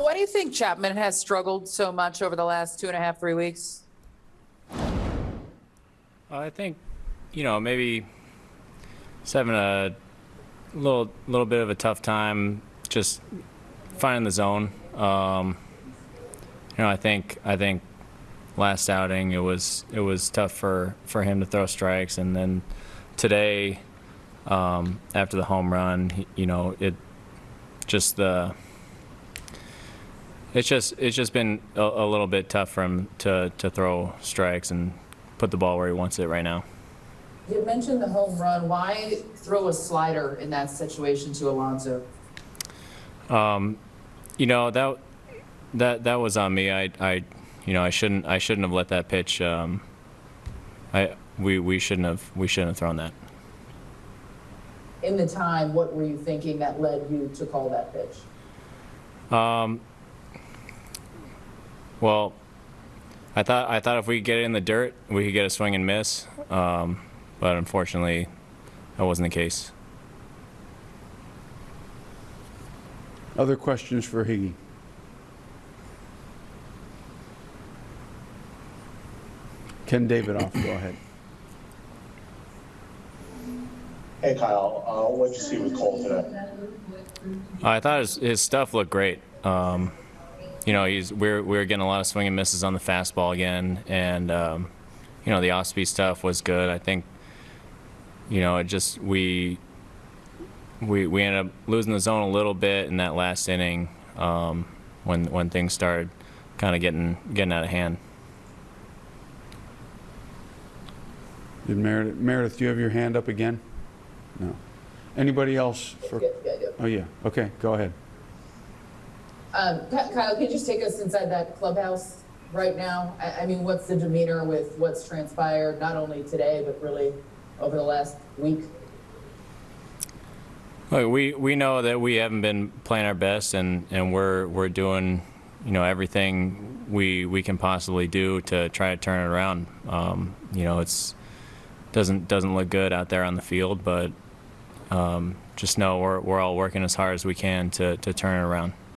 Why do you think Chapman has struggled so much over the last two and a half, three weeks? I think, you know, maybe he's having a little little bit of a tough time just finding the zone. Um, you know, I think I think last outing it was it was tough for for him to throw strikes, and then today um, after the home run, you know, it just the it's just it's just been a, a little bit tough for him to to throw strikes and put the ball where he wants it right now. You mentioned the home run. Why throw a slider in that situation to Alonso? You know that that that was on me. I I you know I shouldn't I shouldn't have let that pitch. Um, I we we shouldn't have we shouldn't have thrown that. In the time, what were you thinking that led you to call that pitch? Well, I thought I thought if we could get it in the dirt, we could get a swing and miss. Um, but unfortunately, that wasn't the case. Other questions for Higgy? Ken Davidoff, go ahead. Hey Kyle, uh, what'd you see with Cole today? I thought his, his stuff looked great. Um, you know, he's we're we're getting a lot of swing and misses on the fastball again, and um, you know the off speed stuff was good. I think, you know, it just we we we ended up losing the zone a little bit in that last inning um, when when things started kind of getting getting out of hand. Did Meredith, Meredith, do you have your hand up again? No. Anybody else? for? Yeah, yeah, yeah. Oh, yeah, okay, go ahead. Um, Kyle, can you just take us inside that clubhouse right now? I, I mean, what's the demeanor with what's transpired, not only today, but really over the last week? Look, we we know that we haven't been playing our best, and, and we're we're doing, you know, everything we we can possibly do to try to turn it around. Um, you know, it's doesn't doesn't look good out there on the field, but um, just know we're we're all working as hard as we can to to turn it around.